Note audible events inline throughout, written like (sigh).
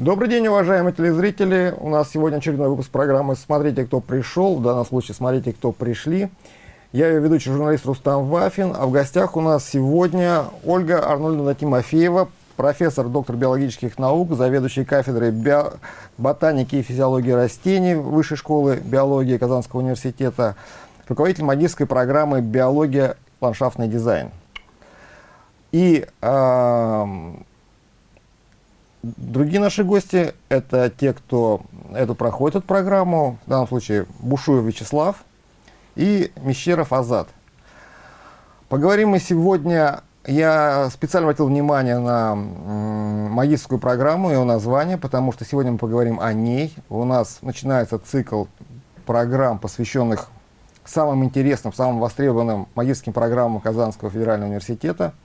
Добрый день, уважаемые телезрители. У нас сегодня очередной выпуск программы «Смотрите, кто пришел». В данном случае «Смотрите, кто пришли». Я ее ведущий журналист Рустам Вафин, а в гостях у нас сегодня Ольга Арнольдовна Тимофеева, профессор, доктор биологических наук, заведующий кафедрой био... ботаники и физиологии растений Высшей школы биологии Казанского университета, руководитель магистрской программы «Биология. Ландшафтный дизайн». И э, другие наши гости – это те, кто эту проходит эту программу, в данном случае Бушуев Вячеслав и Мещеров Азат. Поговорим мы сегодня, я специально обратил внимание на магистрскую программу и ее название, потому что сегодня мы поговорим о ней. У нас начинается цикл программ, посвященных самым интересным, самым востребованным магистрским программам Казанского федерального университета –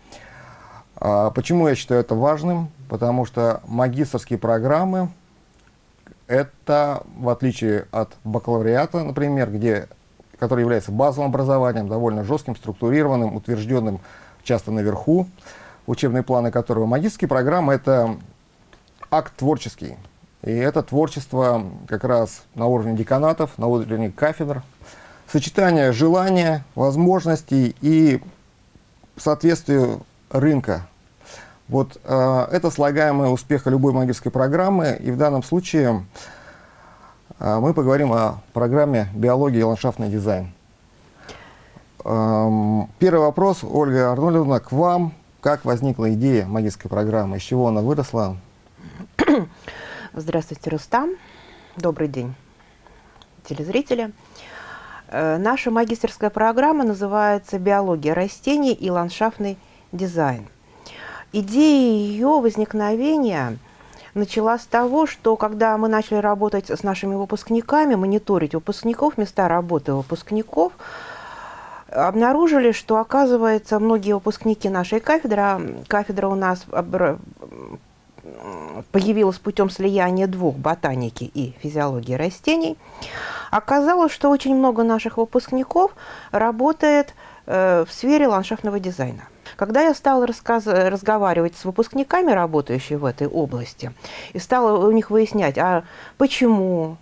почему я считаю это важным? Потому что магистрские программы – это, в отличие от бакалавриата, например, где, который является базовым образованием, довольно жестким, структурированным, утвержденным часто наверху, учебные планы которого магистрские программы – это акт творческий. И это творчество как раз на уровне деканатов, на уровне кафедр, сочетание желания, возможностей и соответствию рынка. Вот э, это слагаемое успеха любой магической программы, и в данном случае э, мы поговорим о программе «Биология и ландшафтный дизайн». Э, первый вопрос, Ольга Арнольдовна, к вам. Как возникла идея магической программы, из чего она выросла? Здравствуйте, Рустам. Добрый день, телезрители. Э, наша магистрская программа называется «Биология растений и ландшафтный дизайн». Идея ее возникновения начала с того, что когда мы начали работать с нашими выпускниками, мониторить выпускников, места работы выпускников, обнаружили, что, оказывается, многие выпускники нашей кафедры, кафедра у нас появилась путем слияния двух, ботаники и физиологии растений, оказалось, что очень много наших выпускников работает э, в сфере ландшафтного дизайна. Когда я стала разговаривать с выпускниками, работающими в этой области, и стала у них выяснять, а почему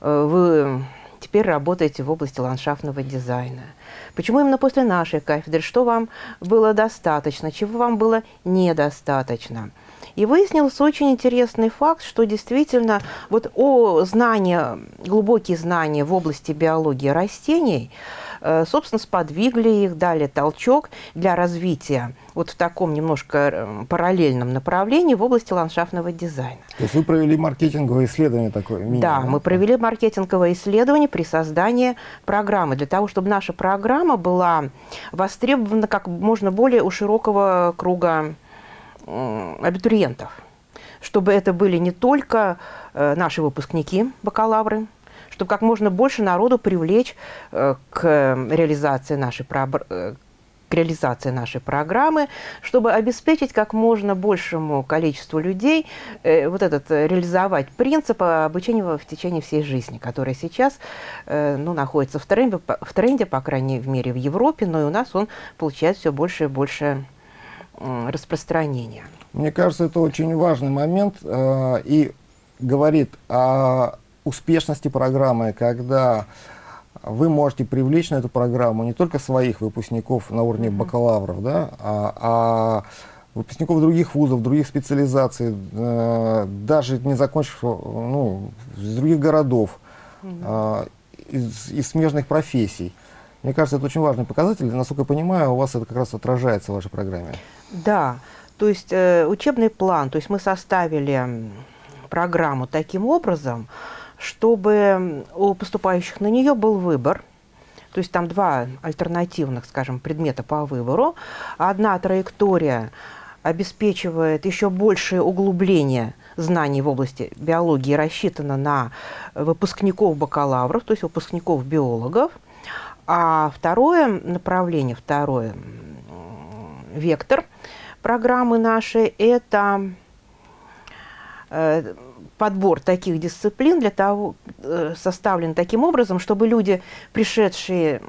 э, вы теперь работаете в области ландшафтного дизайна, почему именно после нашей кафедры, что вам было достаточно, чего вам было недостаточно – и выяснился очень интересный факт, что действительно вот о знания, глубокие знания в области биологии растений, собственно, сподвигли их, дали толчок для развития вот в таком немножко э, параллельном направлении в области ландшафтного дизайна. То есть вы провели маркетинговое исследование такое? Минимум, да, мы провели маркетинговое исследование при создании программы, для того, чтобы наша программа была востребована как можно более у широкого круга абитуриентов, чтобы это были не только э, наши выпускники, бакалавры, чтобы как можно больше народу привлечь э, к реализации нашей э, к реализации нашей программы, чтобы обеспечить как можно большему количеству людей э, вот этот, реализовать принцип обучения в течение всей жизни, который сейчас э, ну, находится в тренде, в тренде, по крайней мере, в Европе, но и у нас он получает все больше и больше распространения. Мне кажется, это очень важный момент э, и говорит о успешности программы, когда вы можете привлечь на эту программу не только своих выпускников на уровне бакалавров, да, а, а выпускников других вузов, других специализаций, э, даже не закончив, ну, из других городов, э, из, из смежных профессий. Мне кажется, это очень важный показатель. Насколько я понимаю, у вас это как раз отражается в вашей программе. Да, то есть э, учебный план, то есть мы составили программу таким образом, чтобы у поступающих на нее был выбор. То есть там два альтернативных, скажем, предмета по выбору. Одна траектория обеспечивает еще большее углубление знаний в области биологии, рассчитана на выпускников бакалавров, то есть выпускников биологов. А второе направление, второй вектор программы нашей – это э, подбор таких дисциплин для того, э, составлен таким образом, чтобы люди, пришедшие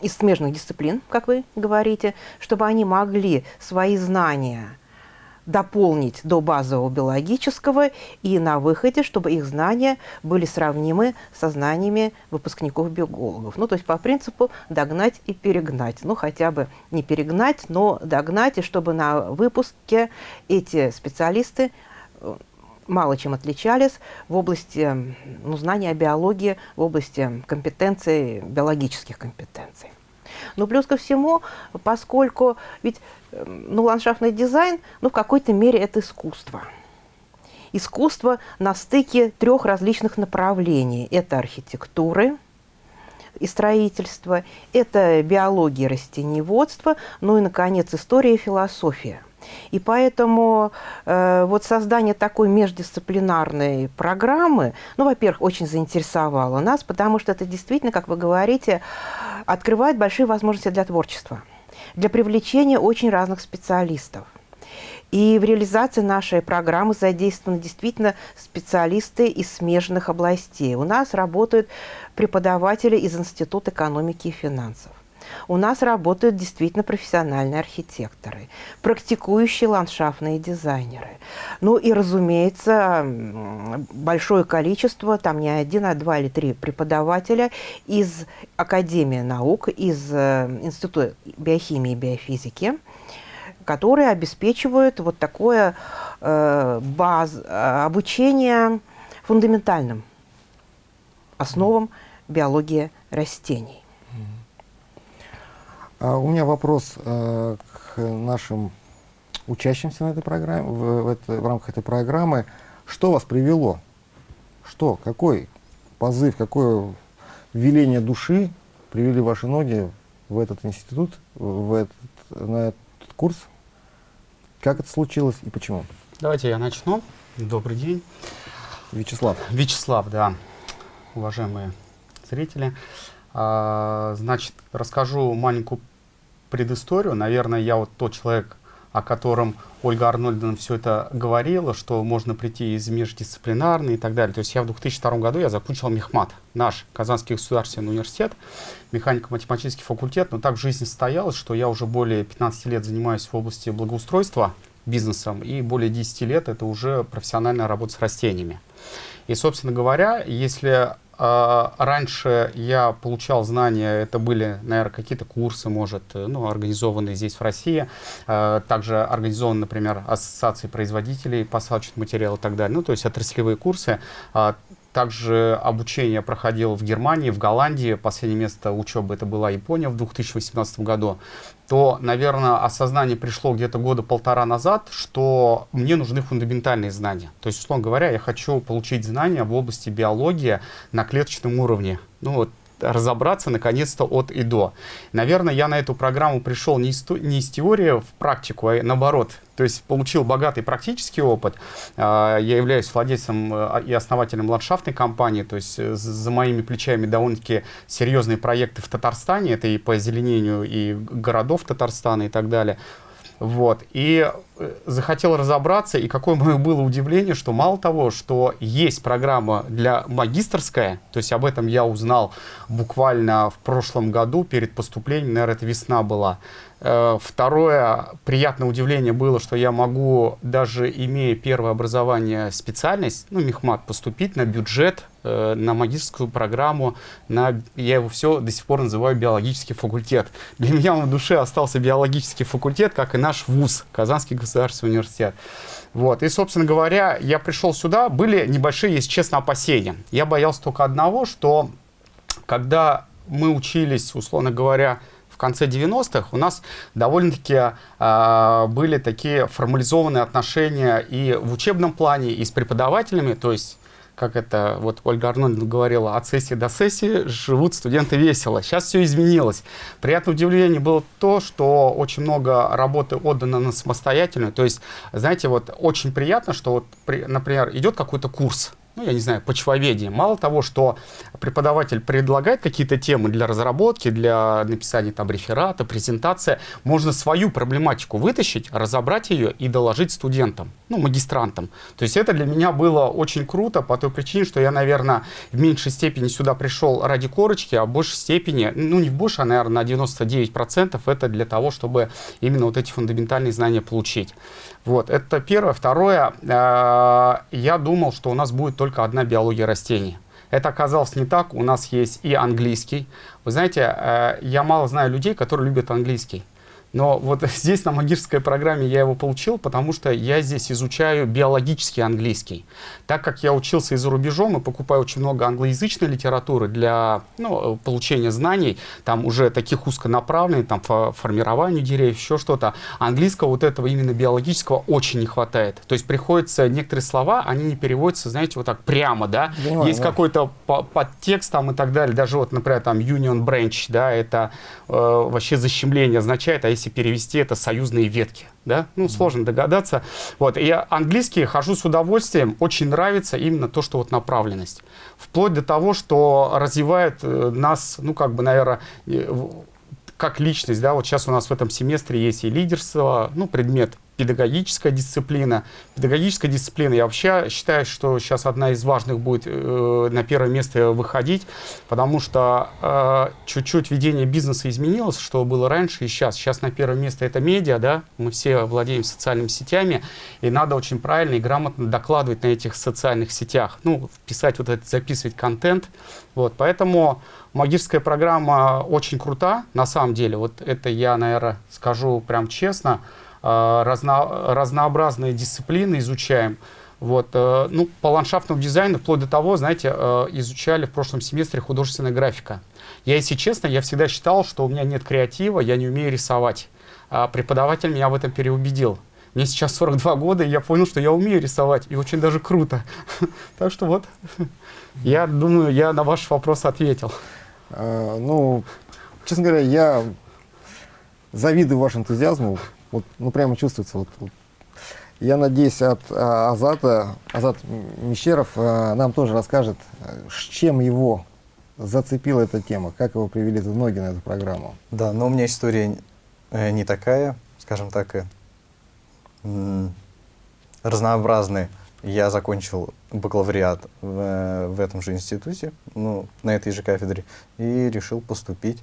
из смежных дисциплин, как вы говорите, чтобы они могли свои знания дополнить до базового биологического и на выходе, чтобы их знания были сравнимы со знаниями выпускников-биологов. Ну, то есть по принципу догнать и перегнать. Ну, хотя бы не перегнать, но догнать, и чтобы на выпуске эти специалисты э, мало чем отличались в области ну, знания о биологии, в области компетенций, биологических компетенций. Но плюс ко всему, поскольку ведь ну, ландшафтный дизайн, ну, в какой-то мере это искусство. Искусство на стыке трех различных направлений. Это архитектуры и строительство, это биология и ну и, наконец, история и философия. И поэтому э, вот создание такой междисциплинарной программы, ну, во-первых, очень заинтересовало нас, потому что это действительно, как вы говорите, открывает большие возможности для творчества для привлечения очень разных специалистов. И в реализации нашей программы задействованы действительно специалисты из смежных областей. У нас работают преподаватели из Института экономики и финансов. У нас работают действительно профессиональные архитекторы, практикующие ландшафтные дизайнеры. Ну и, разумеется, большое количество, там не один, а два или три преподавателя из Академии наук, из э, Института биохимии и биофизики, которые обеспечивают вот такое э, баз, обучение фундаментальным основам биологии растений. А у меня вопрос э, к нашим учащимся на этой программе, в, в, это, в рамках этой программы. Что вас привело? Что, какой позыв, какое веление души привели ваши ноги в этот институт, в этот, на этот курс? Как это случилось и почему? Давайте я начну. Добрый день. Вячеслав. Вячеслав, да. Уважаемые зрители. А, значит, расскажу маленькую предысторию. Наверное, я вот тот человек, о котором Ольга Арнольдовна все это говорила, что можно прийти из междисциплинарной и так далее. То есть я в 2002 году я закончил Мехмат, наш Казанский государственный университет, механико-математический факультет, но так жизнь состоялась, что я уже более 15 лет занимаюсь в области благоустройства бизнесом, и более 10 лет это уже профессиональная работа с растениями. И, собственно говоря, если раньше я получал знания, это были, наверное, какие-то курсы, может, ну, организованные здесь, в России. А, также организованы, например, ассоциации производителей посадочных материалов и так далее. Ну, то есть отраслевые курсы. Также обучение проходил в Германии, в Голландии. Последнее место учебы это была Япония в 2018 году. То, наверное, осознание пришло где-то года полтора назад, что мне нужны фундаментальные знания. То есть, условно говоря, я хочу получить знания в области биологии на клеточном уровне. Ну, вот разобраться наконец-то от и до. Наверное, я на эту программу пришел не из, не из теории в практику, а наоборот. То есть получил богатый практический опыт. А, я являюсь владельцем э, и основателем ландшафтной компании, то есть э, за моими плечами довольно-таки серьезные проекты в Татарстане, это и по озеленению и городов Татарстана и так далее. Вот. И э, захотел разобраться, и какое мое было удивление, что мало того, что есть программа для магистрская, то есть об этом я узнал буквально в прошлом году перед поступлением, наверное, это весна была, второе приятное удивление было, что я могу, даже имея первое образование, специальность, ну, мехмат, поступить на бюджет, э, на магистрскую программу, на, я его все до сих пор называю биологический факультет. Для меня в душе остался биологический факультет, как и наш вуз, Казанский государственный университет. Вот. И, собственно говоря, я пришел сюда, были небольшие, если честно, опасения. Я боялся только одного, что когда мы учились, условно говоря, конце 90-х у нас довольно-таки э, были такие формализованные отношения и в учебном плане, и с преподавателями, то есть как это вот Ольга Арнольдовна говорила, от сессии до сессии живут студенты весело. Сейчас все изменилось. Приятное удивление было то, что очень много работы отдано на самостоятельную. То есть, знаете, вот очень приятно, что вот, например, идет какой-то курс, ну, я не знаю, почвоведение. Мало того, что преподаватель предлагает какие-то темы для разработки, для написания там реферата, презентация, можно свою проблематику вытащить, разобрать ее и доложить студентам, ну, магистрантам. То есть это для меня было очень круто по той причине, что я, наверное, в меньшей степени сюда пришел ради корочки, а в большей степени, ну, не в больше, а, наверное, на 99% это для того, чтобы именно вот эти фундаментальные знания получить. Вот, это первое. Второе, э, я думал, что у нас будет только одна биология растений. Это оказалось не так. У нас есть и английский. Вы знаете, э, я мало знаю людей, которые любят английский. Но вот (laughs) здесь на магической программе я его получил, потому что я здесь изучаю биологический английский. Так как я учился и за рубежом и покупаю очень много англоязычной литературы для ну, получения знаний, там уже таких узконаправленных, там по формированию деревьев, еще что-то, английского вот этого именно биологического очень не хватает. То есть приходится некоторые слова, они не переводятся, знаете, вот так прямо, да. Понимаю, Есть да. какой-то подтекст там и так далее. Даже вот, например, там Union Branch, да, это э, вообще защемление означает, а если если перевести это союзные ветки. Да? Ну, сложно догадаться. Вот. И английский хожу с удовольствием. Очень нравится именно то, что вот направленность. Вплоть до того, что развивает э, нас, ну, как бы, наверное, как личность, да, вот сейчас у нас в этом семестре есть и лидерство, ну, предмет педагогическая дисциплина. Педагогическая дисциплина, я вообще считаю, что сейчас одна из важных будет э, на первое место выходить, потому что э, чуть-чуть ведение бизнеса изменилось, что было раньше и сейчас. Сейчас на первое место это медиа, да, мы все владеем социальными сетями, и надо очень правильно и грамотно докладывать на этих социальных сетях, ну, писать вот это, записывать контент, вот, поэтому магическая программа очень крута, на самом деле, вот это я, наверное, скажу прям честно, Э, разно, разнообразные дисциплины изучаем. Вот, э, ну, по ландшафтному дизайну, вплоть до того, знаете, э, изучали в прошлом семестре художественная графика. Я, если честно, я всегда считал, что у меня нет креатива, я не умею рисовать. А преподаватель меня в этом переубедил. Мне сейчас 42 года, и я понял, что я умею рисовать, и очень даже круто. (laughs) Так что вот, я думаю, я на ваш вопрос ответил. Ну, честно говоря, я завидую вашему энтузиазму. Вот, ну, прямо чувствуется. Вот, вот. Я надеюсь, от а, Азата, Азат Мещеров а, нам тоже расскажет, с чем его зацепила эта тема, как его привели за ноги на эту программу. Да, но у меня история э, не такая, скажем так, э, разнообразная. Я закончил бакалавриат в, в этом же институте, ну, на этой же кафедре, и решил поступить,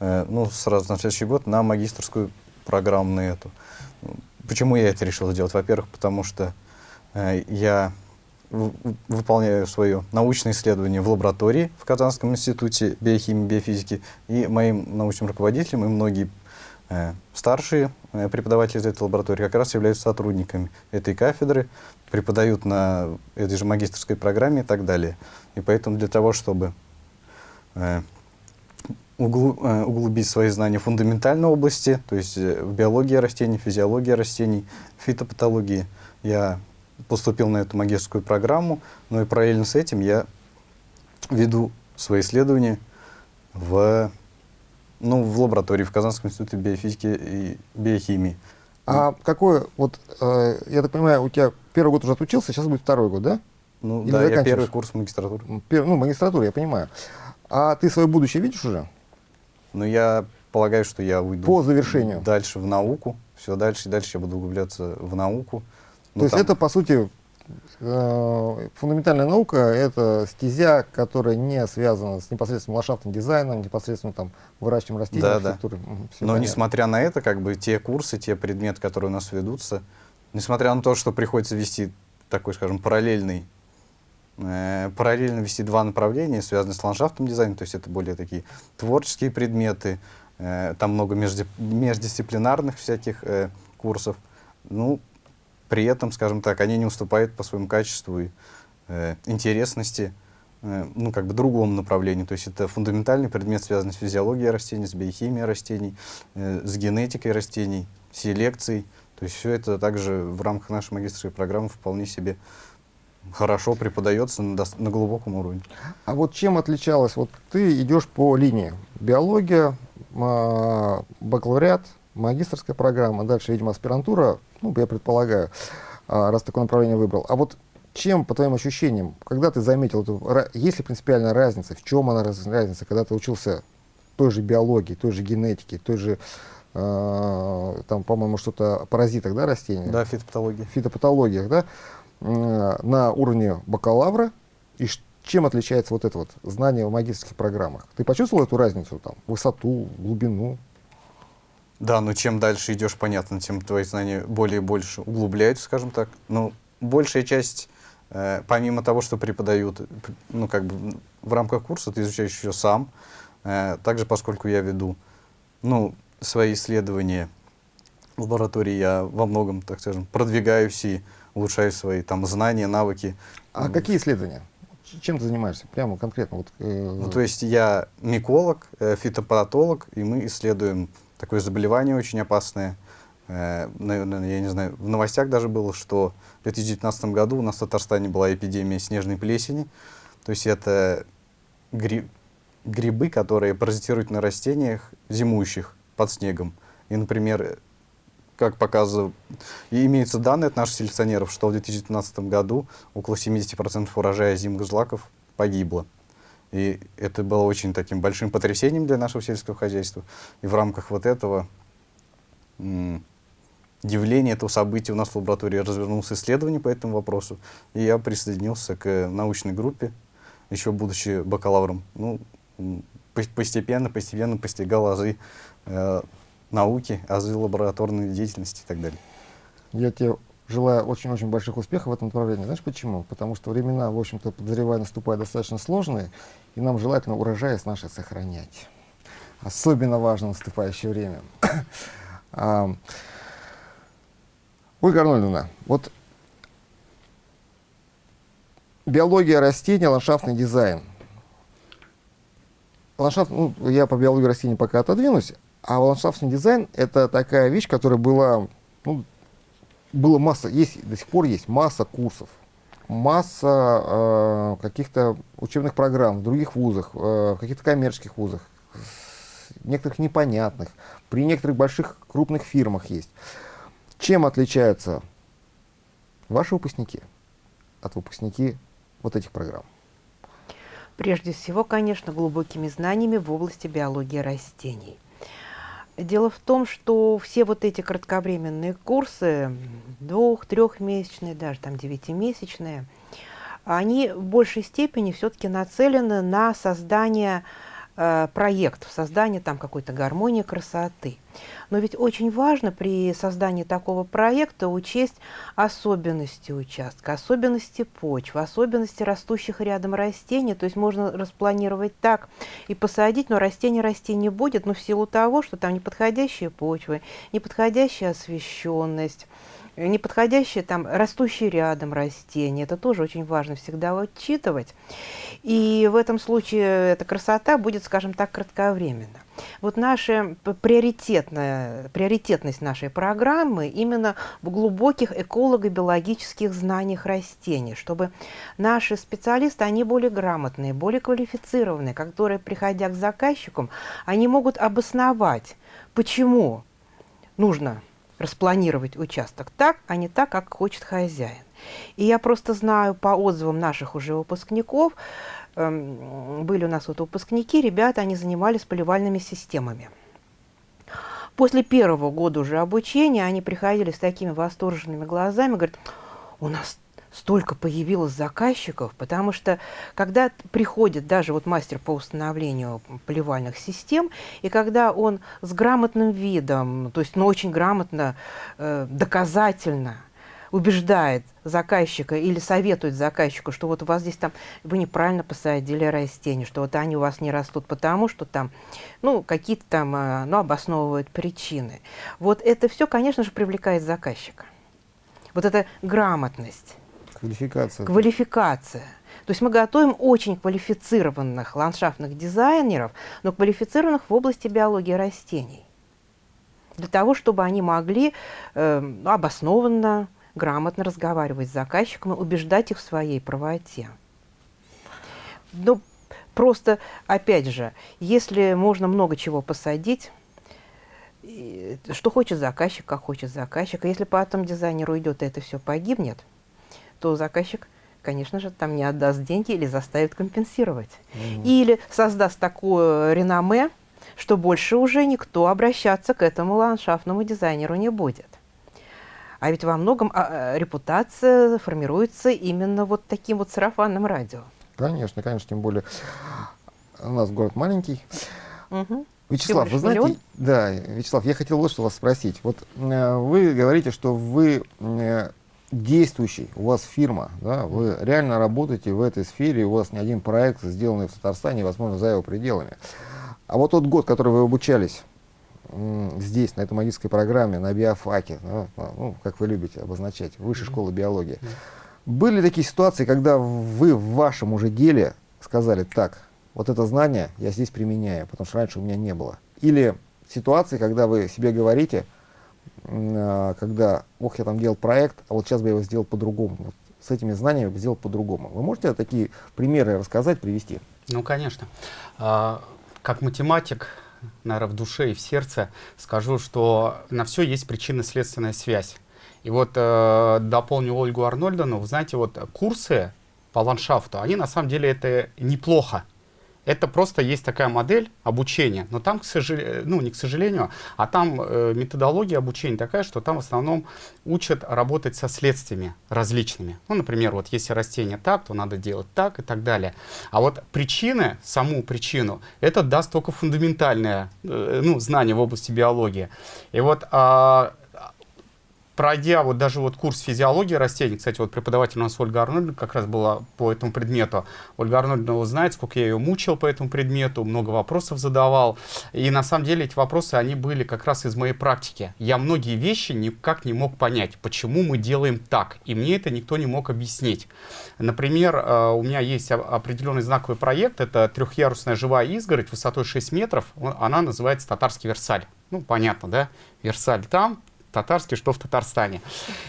э, ну, сразу на следующий год на магистрскую программу на эту. Почему я это решил сделать? Во-первых, потому что э, я выполняю свое научное исследование в лаборатории в Казанском институте биохимии и биофизики, и моим научным руководителем, и многие э, старшие э, преподаватели из этой лаборатории как раз являются сотрудниками этой кафедры, преподают на этой же магистрской программе и так далее. И поэтому для того, чтобы Э, углубить свои знания в фундаментальной области, то есть э, в биологии растений, физиологии растений, фитопатологии. Я поступил на эту магистрскую программу, но и параллельно с этим я веду свои исследования в, ну, в лаборатории в Казанском институте биофизики и биохимии. А какой, вот, э, я так понимаю, у тебя первый год уже отучился, сейчас будет второй год, да? Ну Или да, я первый курс магистратуры. Пер, ну, магистратура, я понимаю. А ты свое будущее видишь уже? Но я полагаю, что я уйду по завершению дальше в науку. Все дальше и дальше я буду углубляться в науку. Но То есть это, по сути, э, фундаментальная наука – это стезя, которая не связана с непосредственным ландшафтным дизайном, непосредственно там выращиванием растений, да, Да. Но понятно. несмотря на это, как бы те курсы, те предметы, которые у нас ведутся, несмотря на то, что приходится вести такой, скажем, параллельный параллельно вести два направления, связанные с ландшафтным дизайном, то есть это более такие творческие предметы, э, там много междисциплинарных всяких э, курсов. Ну, при этом, скажем так, они не уступают по своему качеству и интересности ну, как бы другому направлению. То есть это фундаментальный предмет, связанный с физиологией растений, с биохимией растений, с генетикой растений, селекцией. То есть все это также в рамках нашей магистрской программы вполне себе хорошо преподается на, на глубоком уровне. А вот чем отличалось? Вот ты идешь по линии биология, а, бакалавриат, магистрская программа, дальше, видимо, аспирантура, ну, я предполагаю, а, раз такое направление выбрал. А вот чем, по твоим ощущениям, когда ты заметил, эту, есть ли принципиальная разница, в чем она разница, когда ты учился той же биологии, той же генетике, той же, э, там, по-моему, что-то о паразитах, да, растений? Да, фитопатология. Фитопатологиях, да, на уровне бакалавра, и чем отличается вот это вот знание в магистрских программах? Ты почувствовал эту разницу, там, высоту, глубину? Да, но чем дальше идешь, понятно, тем твои знания более и больше углубляются, скажем так. Но большая часть, э, помимо того, что преподают, ну, как бы в рамках курса, ты изучаешь еще сам. Э, также, поскольку я веду, ну, свои исследования в лаборатории, я во многом, так скажем, продвигаюсь и улучшаю свои там знания, навыки. А какие исследования? Чем ты занимаешься? Прямо конкретно? Вот, э... Ну, то есть я миколог, э, фитопатолог, и мы исследуем такое заболевание очень опасное. Э, наверное, я не знаю, в новостях даже было, что в 2019 году у нас в Татарстане была эпидемия снежной плесени. То есть это гри грибы, которые паразитируют на растениях, зимующих под снегом. И, например, как показывают, имеются данные от наших селекционеров, что в 2015 году около 70% урожая зимних злаков погибло. И это было очень таким большим потрясением для нашего сельского хозяйства. И в рамках вот этого явления, этого события у нас в лаборатории развернулось исследование по этому вопросу. И я присоединился к научной группе, еще будучи бакалавром. Ну, постепенно, постепенно постигал азы э, науки, азы лабораторной деятельности и так далее. Я тебе желаю очень-очень больших успехов в этом направлении. Знаешь почему? Потому что времена, в общем-то, подозревая, наступают достаточно сложные, и нам желательно урожайность нашей сохранять. Особенно важно наступающее время. (coughs) а, Ольга Арнольдовна, вот биология растений, ландшафтный дизайн. Ландшафт, ну, я по биологии растений пока отодвинусь, а ландшафтный дизайн — это такая вещь, которая была, ну, было масса, есть, до сих пор есть масса курсов, масса э, каких-то учебных программ в других вузах, э, в каких-то коммерческих вузах, некоторых непонятных, при некоторых больших крупных фирмах есть. Чем отличаются ваши выпускники от выпускники вот этих программ? Прежде всего, конечно, глубокими знаниями в области биологии растений. Дело в том, что все вот эти кратковременные курсы, двух-, трехмесячные, даже там девятимесячные, они в большей степени все-таки нацелены на создание э, проектов, создание там какой-то гармонии красоты. Но ведь очень важно при создании такого проекта учесть особенности участка, особенности почвы, особенности растущих рядом растений. То есть можно распланировать так и посадить, но растение расти не будет, но в силу того, что там неподходящие почвы, неподходящая освещенность, неподходящие там растущие рядом растения. Это тоже очень важно всегда учитывать. И в этом случае эта красота будет, скажем так, кратковременна. Вот наша приоритетная, приоритетность нашей программы именно в глубоких эколого-биологических знаниях растений, чтобы наши специалисты, они более грамотные, более квалифицированные, которые, приходя к заказчикам, они могут обосновать, почему нужно распланировать участок так, а не так, как хочет хозяин. И я просто знаю по отзывам наших уже выпускников, э, были у нас вот выпускники, ребята, они занимались поливальными системами. После первого года уже обучения они приходили с такими восторженными глазами, говорят, у нас столько появилось заказчиков, потому что когда приходит даже вот мастер по установлению поливальных систем, и когда он с грамотным видом, то есть ну, очень грамотно, э, доказательно убеждает заказчика или советует заказчику, что вот у вас здесь там, вы неправильно посадили растения, что вот они у вас не растут потому, что там, ну, какие-то там, э, ну, обосновывают причины. Вот это все, конечно же, привлекает заказчика. Вот эта грамотность. Квалификация. Квалификация. То есть мы готовим очень квалифицированных ландшафтных дизайнеров, но квалифицированных в области биологии растений. Для того, чтобы они могли э, обоснованно, грамотно разговаривать с заказчиком и убеждать их в своей правоте. Но просто, опять же, если можно много чего посадить, что хочет заказчик, как хочет заказчик, а если потом дизайнер уйдет, и это все погибнет – то заказчик конечно же, там не отдаст деньги или заставит компенсировать. Mm. Или создаст такое реноме, что больше уже никто обращаться к этому ландшафтному дизайнеру не будет. А ведь во многом а, репутация формируется именно вот таким вот сарафанным радио. Конечно, конечно, тем более у нас город маленький. Угу. Вячеслав, вы знаете, миллион? да, Вячеслав, я хотел вот что вас спросить. Вот э, вы говорите, что вы э, действующий, у вас фирма, да, вы реально работаете в этой сфере, у вас не один проект, сделанный в Татарстане, возможно, за его пределами. А вот тот год, который вы обучались здесь, на этой магической программе, на биофаке, да, ну, как вы любите обозначать, высшей школы биологии, были такие ситуации, когда вы в вашем уже деле сказали, так, вот это знание я здесь применяю, потому что раньше у меня не было. Или ситуации, когда вы себе говорите, когда, ох, я там делал проект, а вот сейчас бы я его сделал по-другому. Вот с этими знаниями бы сделал по-другому. Вы можете такие примеры рассказать, привести? Ну, конечно. А, как математик, наверное, в душе и в сердце скажу, что на все есть причинно-следственная связь. И вот э, дополню Ольгу Арнольдовну, вы знаете, вот курсы по ландшафту, они на самом деле это неплохо. Это просто есть такая модель обучения, но там, к сожалению, ну не к сожалению, а там э, методология обучения такая, что там в основном учат работать со следствиями различными. Ну, например, вот если растение так, то надо делать так и так далее. А вот причины, саму причину, это даст только фундаментальное э, ну, знание в области биологии. И вот э, пройдя вот даже вот курс физиологии растений, кстати, вот преподаватель у нас Ольга Арнольдовна как раз была по этому предмету. Ольга Арнольдовна знает, сколько я ее мучил по этому предмету, много вопросов задавал. И на самом деле эти вопросы, они были как раз из моей практики. Я многие вещи никак не мог понять, почему мы делаем так. И мне это никто не мог объяснить. Например, э, у меня есть определенный знаковый проект, это трехъярусная живая изгородь высотой 6 метров, она называется «Татарский Версаль». Ну, понятно, да? Версаль там, татарский, что в Татарстане.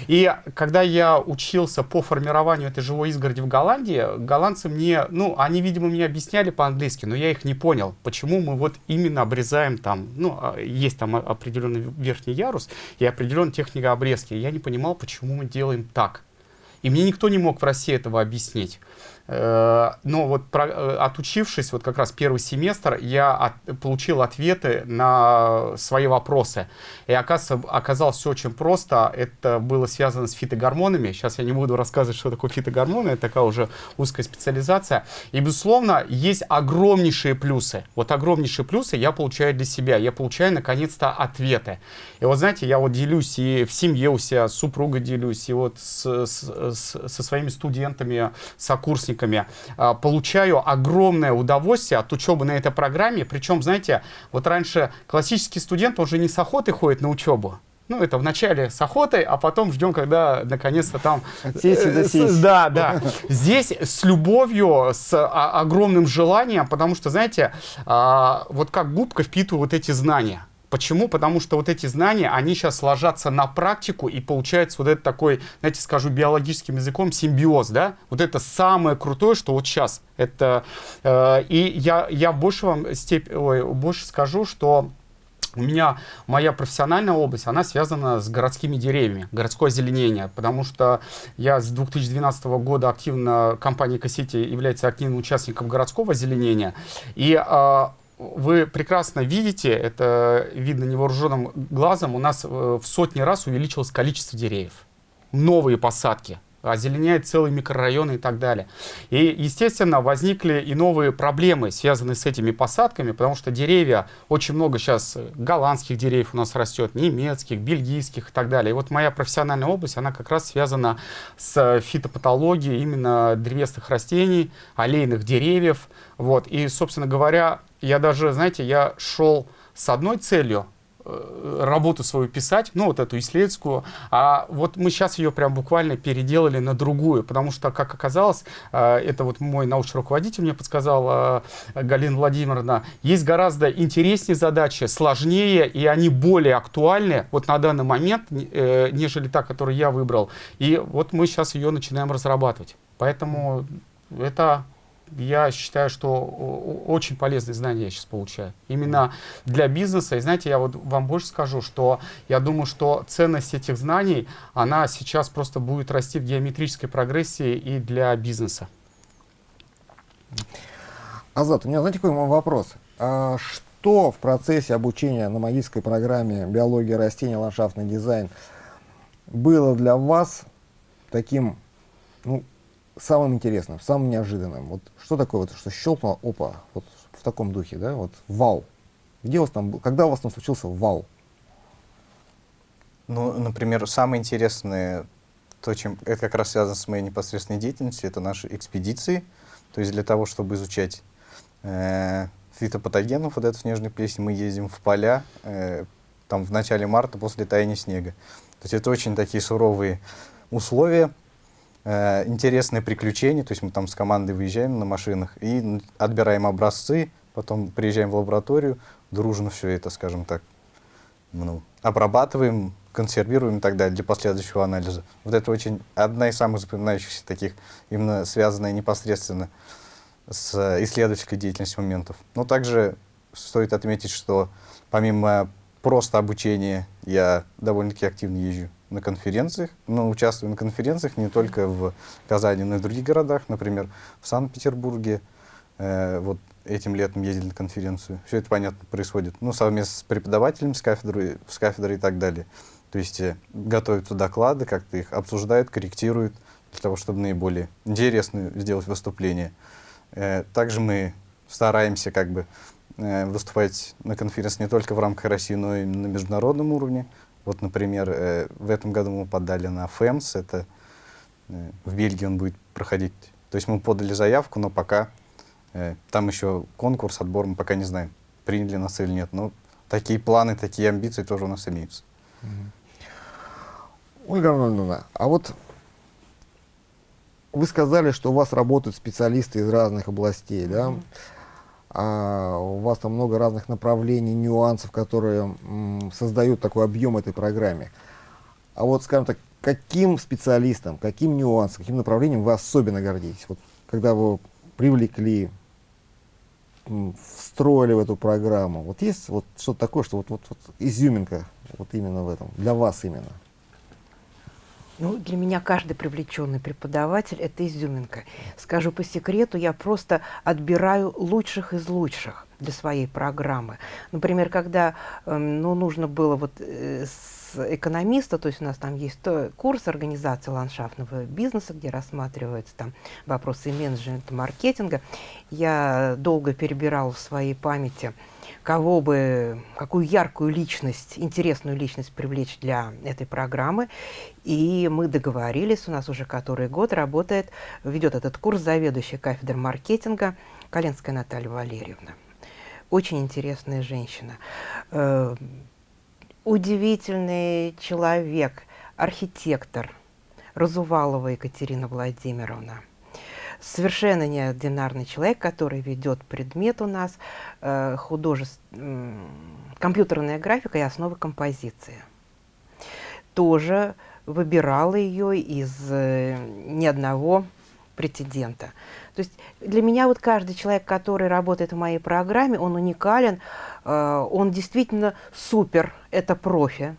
И когда я учился по формированию этой живой изгороди в Голландии, голландцы мне, ну, они, видимо, мне объясняли по-английски, но я их не понял, почему мы вот именно обрезаем там, ну, а, есть там определенный верхний ярус и определенная техника обрезки. Я не понимал, почему мы делаем так. И мне никто не мог в России этого объяснить. Э, но вот про, э, отучившись, вот как раз первый семестр, я от, получил ответы на свои вопросы. И оказывается, оказалось все очень просто. Это было связано с фитогормонами. Сейчас я не буду рассказывать, что такое фитогормоны. Это такая уже узкая специализация. И, безусловно, есть огромнейшие плюсы. Вот огромнейшие плюсы я получаю для себя. Я получаю, наконец-то, ответы. И вот, знаете, я вот делюсь и в семье у себя с супругой делюсь, и вот с, с, с, со своими студентами, сокурсниками сокурсниками а, получаю огромное удовольствие от учебы на этой программе. Причем, знаете, вот раньше классический студент, он же не с охоты ходит на учебу. Ну, это вначале с охотой, а потом ждем, когда наконец-то там... Сесть Да, да. Здесь с любовью, с а, огромным желанием, потому что, знаете, а, вот как губка впитываю вот эти знания. Почему? Потому что вот эти знания, они сейчас ложатся на практику и получается вот этот такой, знаете, скажу биологическим языком, симбиоз, да? Вот это самое крутое, что вот сейчас. Это, э, и я, я больше вам степь, ой, больше скажу, что у меня моя профессиональная область, она связана с городскими деревьями, городское озеленение, потому что я с 2012 года активно, компания Кассити является активным участником городского озеленения, и э, вы прекрасно видите, это видно невооруженным глазом, у нас э, в сотни раз увеличилось количество деревьев. Новые посадки, озеленяет целые микрорайоны и так далее. И, естественно, возникли и новые проблемы, связанные с этими посадками, потому что деревья, очень много сейчас голландских деревьев у нас растет, немецких, бельгийских и так далее. И вот моя профессиональная область, она как раз связана с фитопатологией именно древесных растений, аллейных деревьев. Вот. И, собственно говоря, я даже, знаете, я шел с одной целью, э, работу свою писать, ну вот эту исследовательскую, а вот мы сейчас ее прям буквально переделали на другую, потому что, как оказалось, э, это вот мой научный руководитель мне подсказал, э, Галина Владимировна, есть гораздо интереснее задачи, сложнее, и они более актуальны вот на данный момент, нежели та, которую я выбрал. И вот мы сейчас ее начинаем разрабатывать. Поэтому это я считаю, что очень полезные знания я сейчас получаю. Именно для бизнеса. И знаете, я вот вам больше скажу, что я думаю, что ценность этих знаний, она сейчас просто будет расти в геометрической прогрессии и для бизнеса. Азат, у меня, знаете, какой вопрос? А что в процессе обучения на магической программе биология растений, ландшафтный дизайн было для вас таким, ну, самым интересным, самым неожиданным? Вот что такое вот, что щелкнуло, опа, вот в таком духе, да, вот вау. Где у вас там, когда у вас там случился вау? Ну, например, самое интересное, то, чем это как раз связано с моей непосредственной деятельностью, это наши экспедиции. То есть для того, чтобы изучать э, фитопатогенов, вот эту снежную плесень, мы ездим в поля, э, там в начале марта после таяния снега. То есть это очень такие суровые условия, э, интересные приключения, то есть мы там с командой выезжаем на машинах и отбираем образцы, потом приезжаем в лабораторию, дружно все это, скажем так, ну, обрабатываем, консервируем и так далее для последующего анализа. Вот это очень одна из самых запоминающихся таких, именно связанная непосредственно с исследовательской деятельностью моментов. Но также стоит отметить, что помимо просто обучения я довольно-таки активно езжу на конференциях, но участвую на конференциях не только в Казани, но и в других городах, например, в Санкт-Петербурге. Э, вот этим летом ездили на конференцию. Все это, понятно, происходит ну, совместно с преподавателями с кафедры, с кафедрой и так далее. То есть э, готовятся доклады, как-то их обсуждают, корректируют, для того, чтобы наиболее интересно сделать выступление. Э, также мы стараемся как бы э, выступать на конференции не только в рамках России, но и на международном уровне. Вот, например, э, в этом году мы подали на ФЭМС, это в Бельгии он будет проходить. То есть мы подали заявку, но пока там еще конкурс, отбор, мы пока не знаем, приняли нас или нет. Но такие планы, такие амбиции тоже у нас имеются. Ольга Арнольдовна, а вот вы сказали, что у вас работают специалисты из разных областей, да? Mm -hmm. А, у вас там много разных направлений, нюансов, которые создают такой объем этой программе. А вот, скажем так, каким специалистом, каким нюансом, каким направлением вы особенно гордитесь? Вот, когда вы привлекли, встроили в эту программу, вот есть вот что-то такое, что вот, вот, вот изюминка вот именно в этом, для вас именно? Ну, для меня каждый привлеченный преподаватель – это изюминка. Скажу по секрету, я просто отбираю лучших из лучших для своей программы. Например, когда э, ну, нужно было вот э, с экономиста, то есть у нас там есть курс организации ландшафтного бизнеса, где рассматриваются там вопросы менеджмента, маркетинга, я долго перебирала в своей памяти – кого бы, какую яркую личность, интересную личность привлечь для этой программы. И мы договорились, у нас уже который год работает, ведет этот курс заведующая кафедрой маркетинга Коленская Наталья Валерьевна. Очень интересная женщина. Э, удивительный человек, архитектор Разувалова Екатерина Владимировна совершенно неординарный человек, который ведет предмет у нас э, художеств, э, компьютерная графика и основы композиции. Тоже выбирала ее из э, ни одного претендента. То есть для меня вот каждый человек, который работает в моей программе, он уникален, э, он действительно супер, это профи.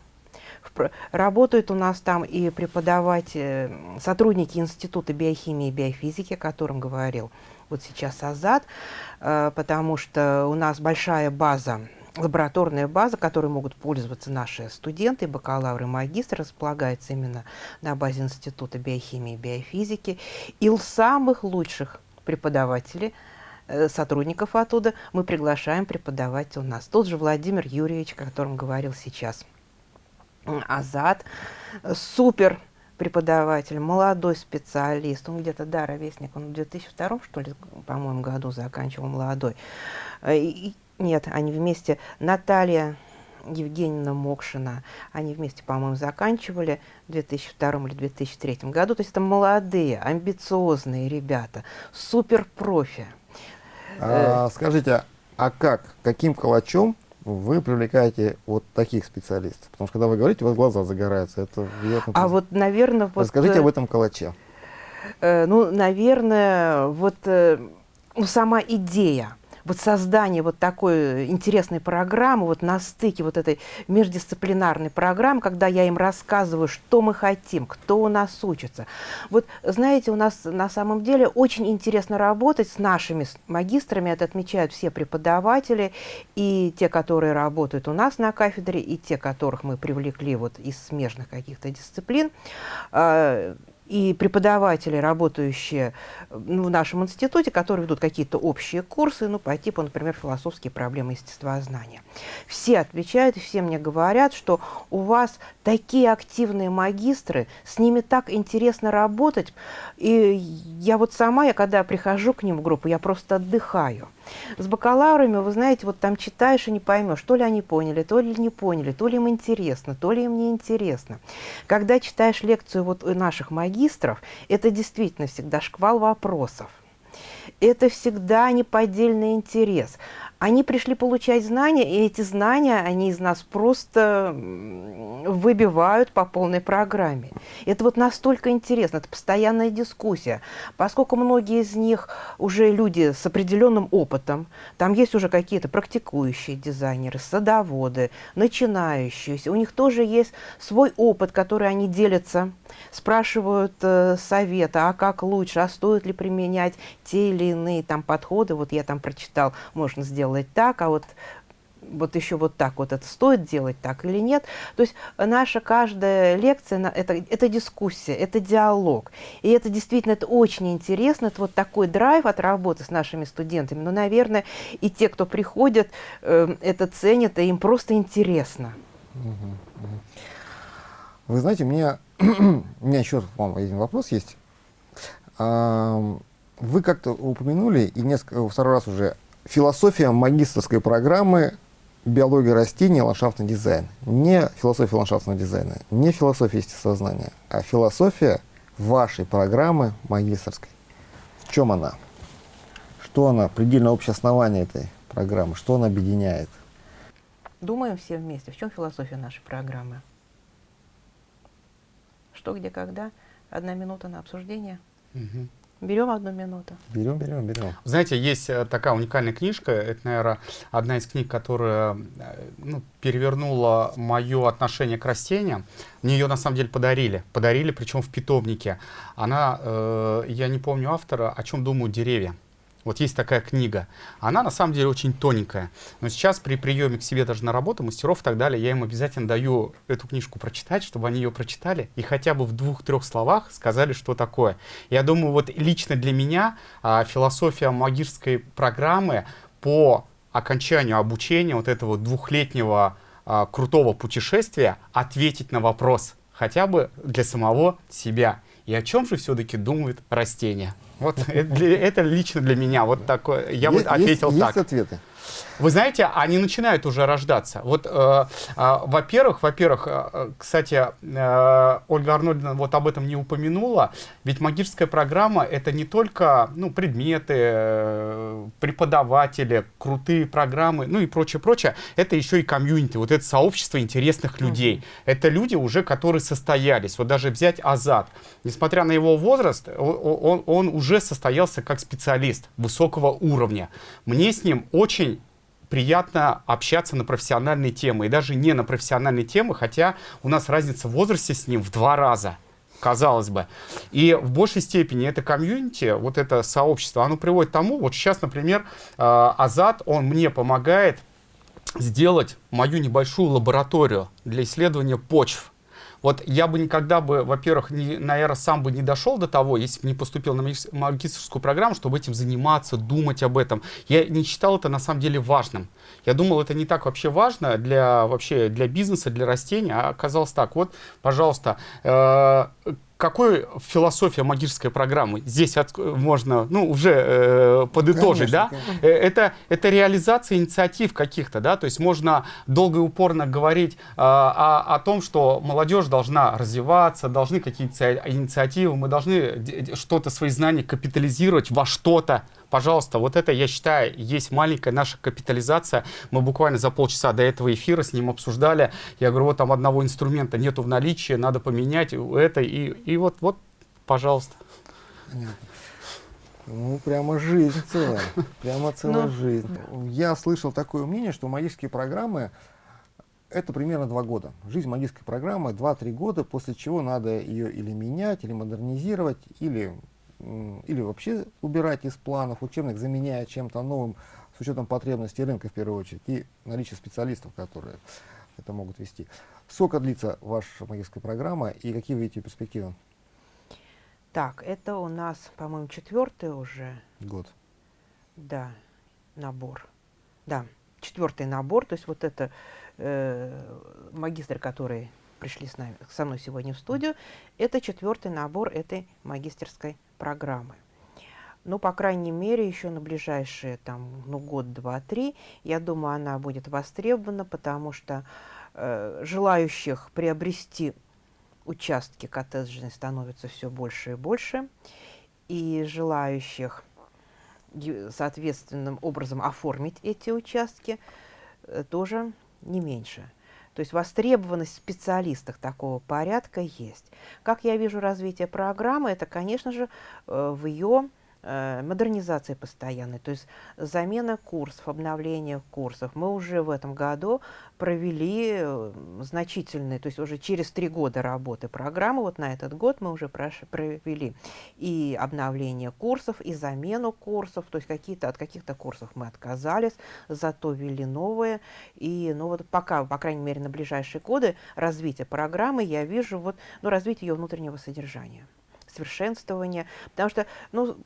Работают у нас там и преподаватели, сотрудники Института биохимии и биофизики, о котором говорил вот сейчас Азат, э, потому что у нас большая база лабораторная база, которой могут пользоваться наши студенты, бакалавры, магистры, располагается именно на базе Института биохимии и биофизики. И самых лучших преподавателей, э, сотрудников оттуда мы приглашаем преподавать у нас. Тот же Владимир Юрьевич, о котором говорил сейчас Азат, супер преподаватель, молодой специалист, он где-то, да, ровесник, он в 2002, что ли, по-моему, году заканчивал молодой. Э, и, нет, они вместе, Наталья Евгеньевна Мокшина, они вместе, по-моему, заканчивали в 2002 или 2003 году. То есть это молодые, амбициозные ребята, супер профи. А, скажите, а как, каким калачом вы привлекаете вот таких специалистов? Потому что когда вы говорите, у вас глаза загораются. Это приятно. А вот, наверное... Вот, Расскажите об этом калаче. Э, ну, наверное, вот... Э, ну, сама идея вот создание вот такой интересной программы, вот на стыке вот этой междисциплинарной программы, когда я им рассказываю, что мы хотим, кто у нас учится. Вот, знаете, у нас на самом деле очень интересно работать с нашими магистрами, это отмечают все преподаватели, и те, которые работают у нас на кафедре, и те, которых мы привлекли вот из смежных каких-то дисциплин. И преподаватели, работающие в нашем институте, которые ведут какие-то общие курсы, ну, по типу, например, философские проблемы естествознания. Все отвечают, все мне говорят, что у вас такие активные магистры, с ними так интересно работать. И я вот сама, я когда прихожу к ним в группу, я просто отдыхаю. С бакалаврами, вы знаете, вот там читаешь и не поймешь, то ли они поняли, то ли не поняли, то ли им интересно, то ли им не интересно. Когда читаешь лекцию вот у наших магистров, это действительно всегда шквал вопросов. Это всегда неподдельный интерес. Они пришли получать знания, и эти знания они из нас просто выбивают по полной программе. Это вот настолько интересно, это постоянная дискуссия. Поскольку многие из них уже люди с определенным опытом, там есть уже какие-то практикующие дизайнеры, садоводы, начинающие, у них тоже есть свой опыт, который они делятся, спрашивают э, совета, а как лучше, а стоит ли применять те или иные там подходы. Вот я там прочитал, можно сделать делать так, а вот вот еще вот так вот это стоит делать так или нет. То есть наша каждая лекция это, это дискуссия, это диалог. И это действительно это очень интересно. Это вот такой драйв от работы с нашими студентами. Но, наверное, и те, кто приходят, э, это ценят, и им просто интересно. Вы знаете, у меня, (clears throat) у меня еще вам один вопрос есть. Вы как-то упомянули, и несколько, второй раз уже философия магистрской программы биология растений ландшафтный дизайн. Не философия ландшафтного дизайна, не философия естествознания, а философия вашей программы магистрской. В чем она? Что она, предельно общее основание этой программы, что она объединяет? Думаем все вместе. В чем философия нашей программы? Что, где, когда? Одна минута на обсуждение. Угу. Берем одну минуту. Берем, берем, берем. Знаете, есть э, такая уникальная книжка, это, наверное, одна из книг, которая э, ну, перевернула мое отношение к растениям. Мне ее, на самом деле, подарили. Подарили, причем в питомнике. Она, э, я не помню автора, о чем думают деревья. Вот есть такая книга. Она на самом деле очень тоненькая. Но сейчас при приеме к себе даже на работу мастеров и так далее, я им обязательно даю эту книжку прочитать, чтобы они ее прочитали и хотя бы в двух-трех словах сказали, что такое. Я думаю, вот лично для меня а, философия магической программы по окончанию обучения вот этого двухлетнего а, крутого путешествия ответить на вопрос хотя бы для самого себя. И о чем же все-таки думают растения? Вот (laughs) это лично для меня вот такое. Я вот ответил так. Есть ответы? Вы знаете, они начинают уже рождаться. Вот, э, э, во-первых, во-первых, э, кстати, э, Ольга Арнольдовна вот об этом не упомянула, ведь магическая программа это не только ну, предметы, э, преподаватели, крутые программы, ну и прочее, прочее, это еще и комьюнити, вот это сообщество интересных людей. Mm -hmm. Это люди уже, которые состоялись. Вот даже взять Азат, несмотря на его возраст, он, он, он уже состоялся как специалист высокого уровня. Мне с ним очень приятно общаться на профессиональные темы, и даже не на профессиональные темы, хотя у нас разница в возрасте с ним в два раза казалось бы. И в большей степени это комьюнити, вот это сообщество, оно приводит к тому, вот сейчас, например, э, Азат, он мне помогает сделать мою небольшую лабораторию для исследования почв. Вот я бы никогда бы, во-первых, наверное, сам бы не дошел до того, если бы не поступил на магистрскую программу, чтобы этим заниматься, думать об этом. Я не считал это на самом деле важным. Я думал, это не так вообще важно для, вообще, для бизнеса, для растений, а оказалось так. Вот, пожалуйста, э, какой философия магической программы? Здесь от, можно ну, уже э, подытожить. Конечно, да? Конечно. Э, это, это реализация инициатив каких-то. Да? То есть можно долго и упорно говорить э, о, о том, что молодежь должна развиваться, должны какие-то инициативы, мы должны что-то, свои знания капитализировать во что-то. Пожалуйста, вот это, я считаю, есть маленькая наша капитализация. Мы буквально за полчаса до этого эфира с ним обсуждали. Я говорю, вот там одного инструмента нету в наличии, надо поменять это. И, и вот, вот, пожалуйста. Ну, прямо жизнь целая. Прямо целая Ну, жизнь. Я слышал такое мнение, что магические программы это примерно два года. Жизнь магической программы 2-3 года, после чего надо ее или менять, или модернизировать, или, или вообще убирать из планов учебных, заменяя чем-то новым с учетом потребностей рынка в первую очередь и наличия специалистов, которые это могут вести. Сколько длится ваша магическая программа и какие вы видите перспективы? Так, это у нас, по-моему, четвертый уже, Год. да, набор. Да, четвертый набор, то есть вот это э, магистры, которые пришли с нами, со мной сегодня в студию, это четвертый набор этой магистерской программы. Ну, по крайней мере, еще на ближайшие там, ну, год, два, три, я думаю, она будет востребована, потому что э, желающих приобрести участки коттеджные становится все больше и больше, и желающих соответственным образом оформить эти участки э, тоже не меньше. То есть востребованность в специалистах такого порядка есть. Как я вижу развитие программы, это, конечно же, э, в ее модернизации постоянной, то есть замена курсов, обновление курсов. Мы уже в этом году провели э, значительные, то есть уже через три года работы программы, вот на этот год мы уже провели и обновление курсов, и замену курсов, то есть какие-то, от каких-то курсов мы отказались, зато ввели новые. И ну вот пока, по крайней мере, на ближайшие годы развитие программы я вижу вот, ну, развитие ее внутреннего содержания, совершенствование, потому что, ну,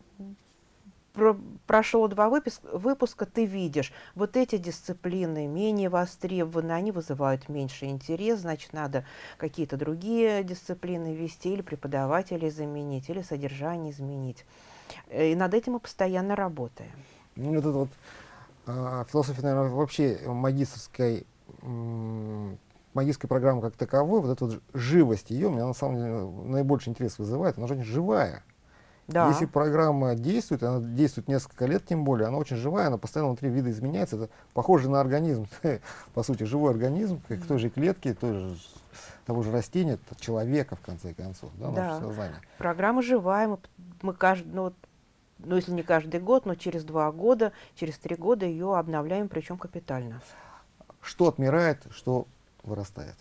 про- прошло два выпис- выпуска, ты видишь, вот эти дисциплины менее востребованы, они вызывают меньше интерес, значит, надо какие-то другие дисциплины ввести, или преподавателей заменить, или содержание изменить. Э, И над этим мы постоянно работаем. Ну, вот это вот а, философия, наверное, вообще магистрской, м, магистрской программы как таковой, вот эта вот живость ее, меня на самом деле наибольший интерес вызывает, она же очень живая. Да. Если программа действует, она действует несколько лет, тем более, она очень живая, она постоянно внутри вида изменяется, это похоже на организм, (laughs) по сути, живой организм, как той же клетки, той же, того же растения, человека, в конце концов, да, Да. наше сознание. Программа живая, мы, мы каждый, ну, ну, если не каждый год, но через два года, через три года ее обновляем, причем капитально. Что отмирает, что вырастает.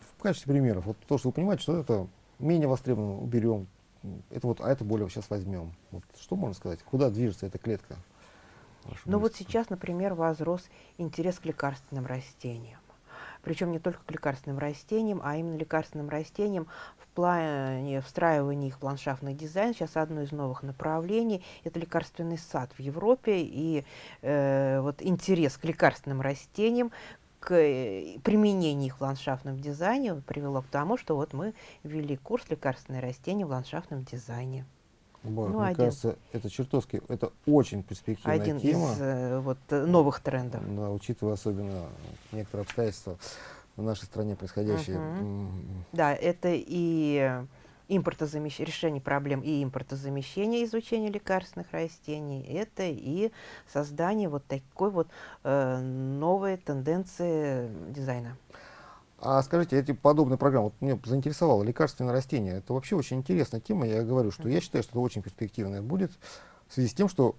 В качестве примеров, вот то, что вы понимаете, что это менее востребовано, уберем, это вот, а это более сейчас возьмем. Вот что можно сказать? Куда движется эта клетка? ваша Ну вот сейчас, например, возрос интерес к лекарственным растениям. Причем не только к лекарственным растениям, а именно лекарственным растениям в плане встраивания их в ландшафтный дизайн. Сейчас одно из новых направлений – это лекарственный сад в Европе. И э, вот интерес к лекарственным растениям, к э, применению их в ландшафтном дизайне привело к тому, что вот мы ввели курс лекарственные растения в ландшафтном дизайне. Боже, ну, мне один. кажется, это чертовски, это очень перспективная Один тема, из э, вот, э, новых трендов. да, учитывая особенно некоторые обстоятельства в нашей стране происходящие. Мгм. М, Да, это и импортозамещение, решение проблем и импортозамещение изучения лекарственных растений, это и создание вот такой вот э, новой тенденции дизайна. А скажите, эти подобные программы, вот меня заинтересовало лекарственное растение, это вообще очень интересная тема, я говорю, что я считаю, что это очень перспективное будет, в связи с тем, что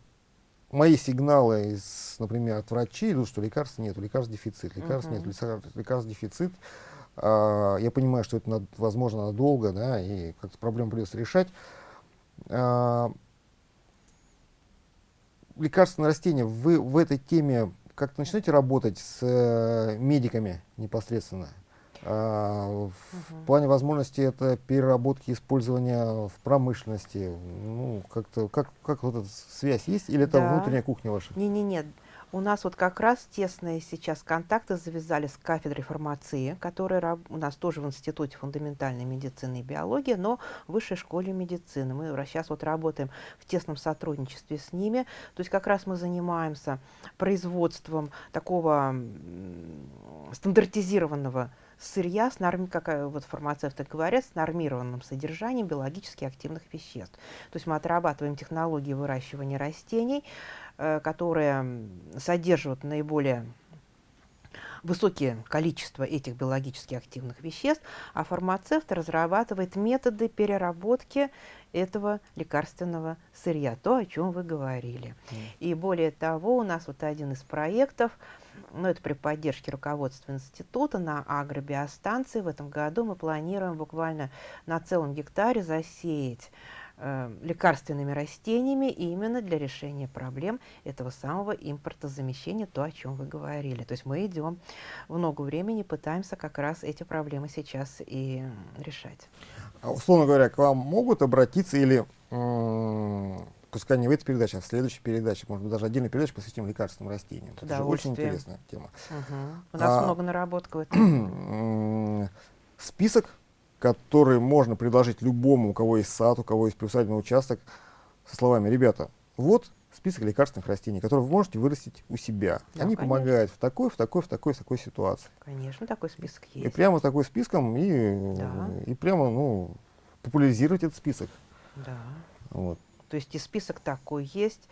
мои сигналы, из, например, от врачей идут, что лекарств нет, лекарств дефицит, лекарств нет, Мгм. лекарств, лекарств дефицит. А, я понимаю, что это, над- возможно, надолго, да, и как-то проблему придется решать. А, лекарственное растение, вы в этой теме как-то начнете работать с э, медиками непосредственно? А, в плане возможности это переработки использования в промышленности. Ну, как-то, как, как вот эта связь есть? Или это Да. внутренняя кухня ваша? Не-не-не, у нас вот как раз тесные сейчас контакты завязали с кафедрой фармации, которая у нас тоже в Институте фундаментальной медицины и биологии, но в Высшей школе медицины. Мы сейчас вот работаем в тесном сотрудничестве с ними. То есть как раз мы занимаемся производством такого стандартизированного сырья, с норм... как э, вот фармацевты говорят, с нормированным содержанием биологически активных веществ. То есть мы отрабатываем технологии выращивания растений, э, которые содержат наиболее высокие количества этих биологически активных веществ, а фармацевт разрабатывает методы переработки этого лекарственного сырья, то, о чем вы говорили. Mm. И более того, у нас вот один из проектов, ну, это при поддержке руководства института на агробиостанции. В этом году мы планируем буквально на целом гектаре засеять э, лекарственными растениями именно для решения проблем этого самого импортозамещения, то, о чем вы говорили. То есть мы идем много времени, пытаемся как раз эти проблемы сейчас и решать. А, условно говоря, к вам могут обратиться или, пускай не в этой передаче, а в следующей передаче, может быть, даже отдельную передачу посвятим лекарственным растениям. Это же очень интересная тема. Угу. У нас а, много наработок в этом. Список который можно предложить любому, у кого есть сад, у кого есть приусадебный участок, со словами, ребята, вот список лекарственных растений, которые вы можете вырастить у себя. Да, Они конечно. помогают в такой, в такой, в такой, в такой ситуации. Конечно, такой список есть. И прямо такой списком и, да. и прямо ну, популяризировать этот список. Да. Вот. То есть и список такой есть.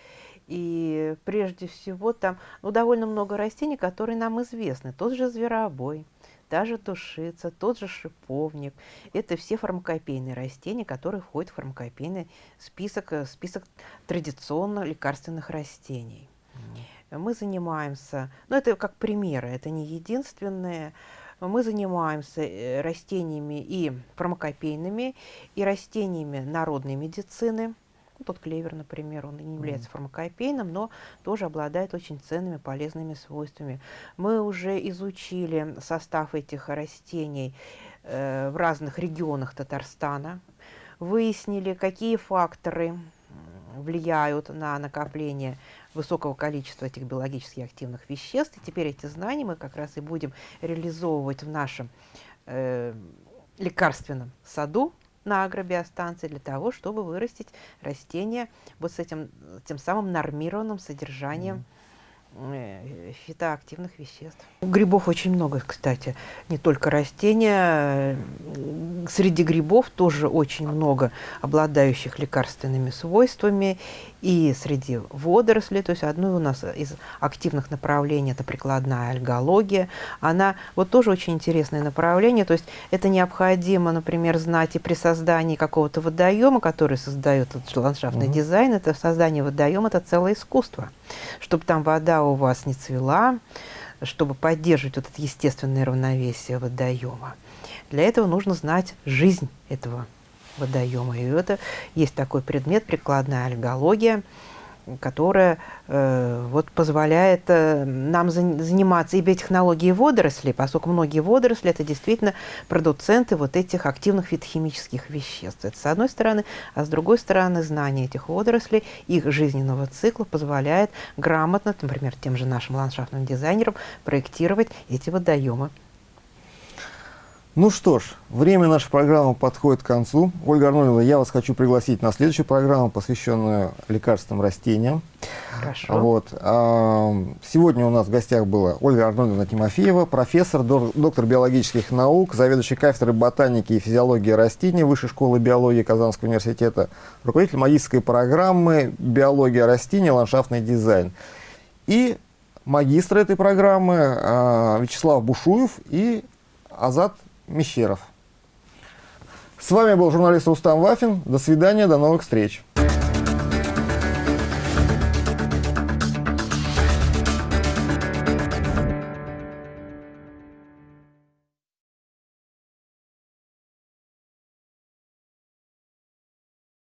И прежде всего там ну, довольно много растений, которые нам известны. Тот же зверобой, та же душица, тот же шиповник. Это все фармакопейные растения, которые входят в фармакопейный список, э, список традиционно лекарственных растений. Mm. Мы занимаемся, ну это как примеры, это не единственные, мы занимаемся э, растениями и фармакопейными, и растениями народной медицины, ну, тот клевер, например, он не является фармакопейным, но тоже обладает очень ценными полезными свойствами. Мы уже изучили состав этих растений э, в разных регионах Татарстана, выяснили, какие факторы влияют на накопление высокого количества этих биологически активных веществ. И теперь эти знания мы как раз и будем реализовывать в нашем э, лекарственном саду, на агробиостанции для того, чтобы вырастить растения вот с этим тем самым нормированным содержанием mm фитоактивных веществ. Грибов очень много, кстати, не только растения. Среди грибов тоже очень много обладающих лекарственными свойствами. И среди водорослей, то есть одно у нас из активных направлений это прикладная альгология. Она вот тоже очень интересное направление. То есть это необходимо, например, знать и при создании какого-то водоема, который создает этот ландшафтный угу. дизайн. Это создание водоема это целое искусство. Чтобы там вода у вас не цвела, чтобы поддерживать вот это естественное равновесие водоема. Для этого нужно знать жизнь этого водоема. И это есть такой предмет, прикладная альгология, которая э, вот позволяет э, нам за, заниматься и биотехнологией водорослей, поскольку многие водоросли это действительно продуценты вот этих активных фитохимических веществ. Это с одной стороны, а с другой стороны знание этих водорослей, их жизненного цикла позволяет грамотно, например, тем же нашим ландшафтным дизайнерам проектировать эти водоемы. Ну что ж, время нашей программы подходит к концу. Ольга Арнольдовна, я вас хочу пригласить на следующую программу, посвященную лекарственным растениям. Хорошо. Вот. А, сегодня у нас в гостях была Ольга Арнольдовна Тимофеева, профессор, доктор биологических наук, заведующий кафедрой ботаники и физиологии растений Высшей школы биологии Казанского университета, руководитель магистрской программы «Биология растений. Ландшафтный дизайн». И магистр этой программы а, Вячеслав Бушуев и Азат Мещеров. С вами был журналист Рустам Вафин. До свидания, до новых встреч.